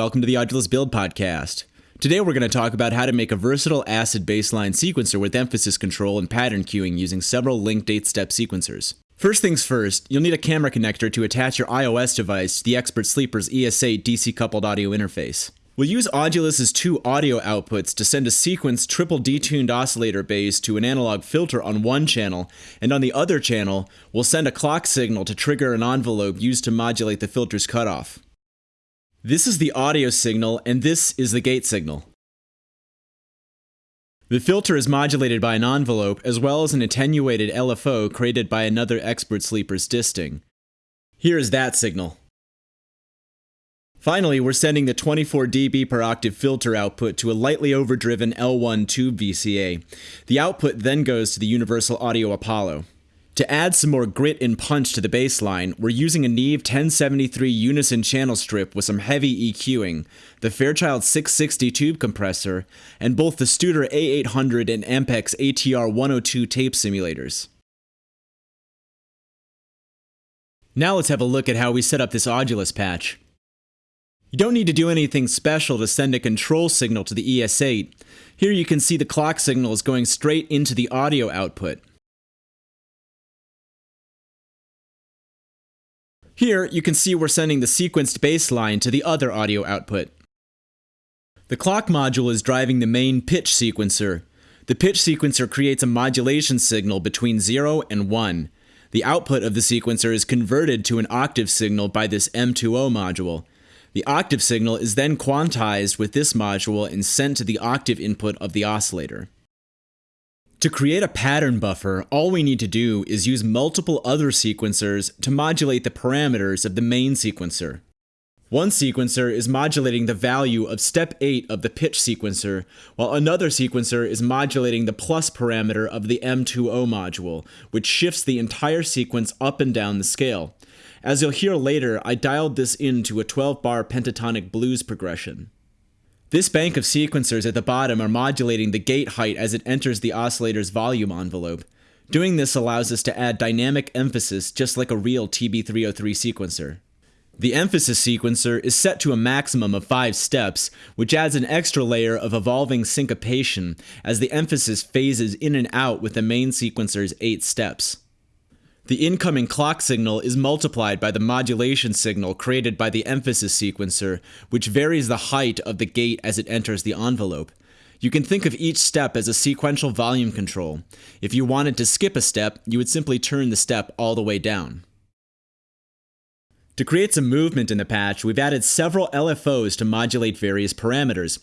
welcome to the Audulus Build Podcast. Today we're going to talk about how to make a versatile acid bassline sequencer with emphasis control and pattern queuing using several linked 8-step sequencers. First things first, you'll need a camera connector to attach your iOS device to the Expert Sleepers ES8 DC-coupled audio interface. We'll use Audulus's two audio outputs to send a sequence triple detuned oscillator bass to an analog filter on one channel, and on the other channel, we'll send a clock signal to trigger an envelope used to modulate the filter's cutoff. This is the audio signal, and this is the gate signal. The filter is modulated by an envelope as well as an attenuated LFO created by another Expert Sleepers Disting. Here is that signal. Finally, we're sending the 24 dB per octave filter output to a lightly overdriven L1 tube VCA. The output then goes to the Universal Audio Apollo. To add some more grit and punch to the bassline, we're using a Neve 1073 unison channel strip with some heavy EQing, the Fairchild 660 tube compressor, and both the Studer A800 and Ampex ATR 102 tape simulators. Now let's have a look at how we set up this Audulus patch. You don't need to do anything special to send a control signal to the ES8. Here you can see the clock signal is going straight into the audio output. Here, you can see we're sending the sequenced bassline to the other audio output. The clock module is driving the main pitch sequencer. The pitch sequencer creates a modulation signal between 0 and 1. The output of the sequencer is converted to an octave signal by this M2O module. The octave signal is then quantized with this module and sent to the octave input of the oscillator. To create a pattern buffer, all we need to do is use multiple other sequencers to modulate the parameters of the main sequencer. One sequencer is modulating the value of step 8 of the pitch sequencer, while another sequencer is modulating the plus parameter of the M2O module, which shifts the entire sequence up and down the scale. As you'll hear later, I dialed this into a 12 bar pentatonic blues progression. This bank of sequencers at the bottom are modulating the gate height as it enters the oscillator's volume envelope. Doing this allows us to add dynamic emphasis just like a real TB303 sequencer. The emphasis sequencer is set to a maximum of 5 steps, which adds an extra layer of evolving syncopation as the emphasis phases in and out with the main sequencer's 8 steps. The incoming clock signal is multiplied by the modulation signal created by the emphasis sequencer, which varies the height of the gate as it enters the envelope. You can think of each step as a sequential volume control. If you wanted to skip a step, you would simply turn the step all the way down. To create some movement in the patch, we've added several LFOs to modulate various parameters.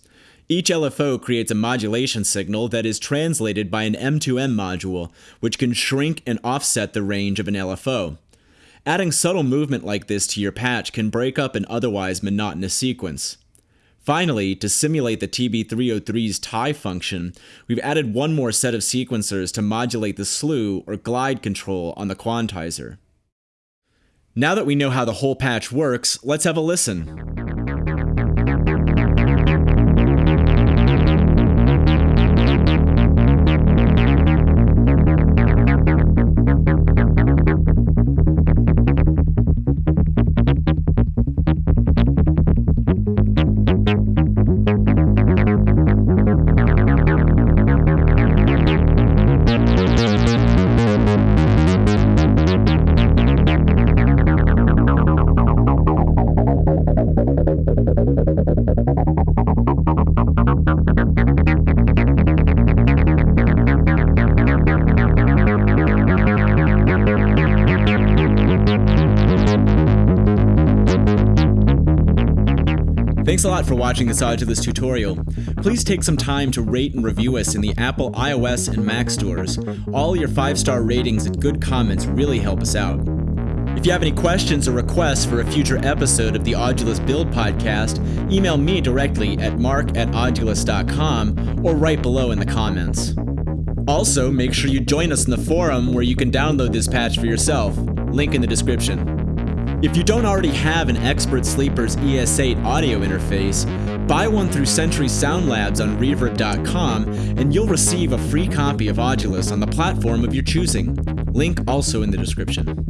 Each LFO creates a modulation signal that is translated by an M2M module, which can shrink and offset the range of an LFO. Adding subtle movement like this to your patch can break up an otherwise monotonous sequence. Finally, to simulate the TB303's tie function, we've added one more set of sequencers to modulate the slew or glide control on the quantizer. Now that we know how the whole patch works, let's have a listen. Thanks a lot for watching this Audulus tutorial. Please take some time to rate and review us in the Apple iOS and Mac stores. All your 5-star ratings and good comments really help us out. If you have any questions or requests for a future episode of the Audulus Build podcast, email me directly at mark at audulus.com or right below in the comments. Also, make sure you join us in the forum where you can download this patch for yourself. Link in the description. If you don't already have an Expert Sleepers ES8 audio interface, buy one through Century Sound Labs on Reverb.com and you'll receive a free copy of Audulus on the platform of your choosing. Link also in the description.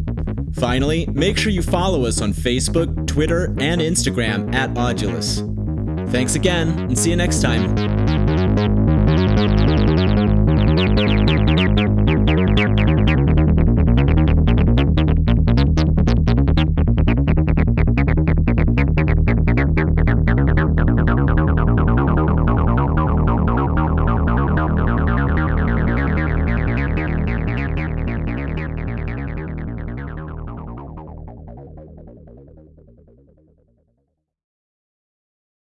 Finally, make sure you follow us on Facebook, Twitter, and Instagram at Audulus. Thanks again, and see you next time.